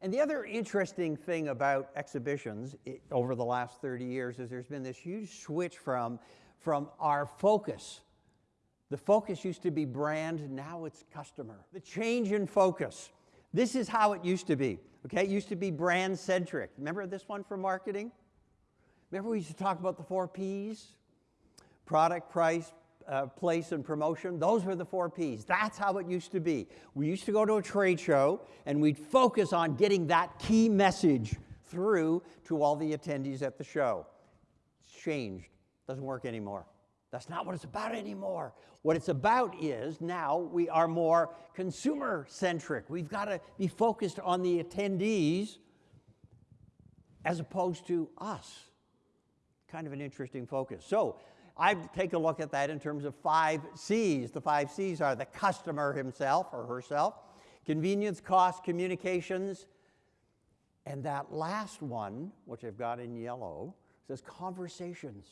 And the other interesting thing about exhibitions i- over the last 30 years is there's been this huge switch from, from our focus. The focus used to be brand, now it's customer. The change in focus. This is how it used to be. Okay, it used to be brand centric. Remember this one for marketing? Remember we used to talk about the four P's? Product, price, uh, place, and promotion. Those were the four P's. That's how it used to be. We used to go to a trade show and we'd focus on getting that key message through to all the attendees at the show. It's changed. Doesn't work anymore. That's not what it's about anymore. What it's about is now we are more consumer centric. We've got to be focused on the attendees as opposed to us. Kind of an interesting focus. So I take a look at that in terms of five C's. The five C's are the customer himself or herself, convenience, cost, communications, and that last one, which I've got in yellow, says conversations.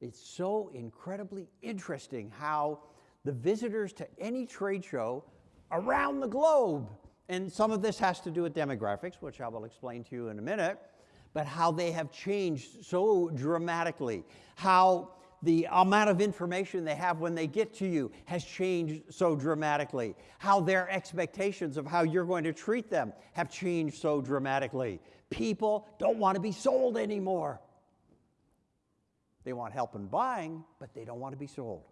It's so incredibly interesting how the visitors to any trade show around the globe, and some of this has to do with demographics, which I will explain to you in a minute, but how they have changed so dramatically, how the amount of information they have when they get to you has changed so dramatically, how their expectations of how you're going to treat them have changed so dramatically. People don't want to be sold anymore. They want help in buying, but they don't want to be sold.